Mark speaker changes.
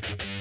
Speaker 1: Bye.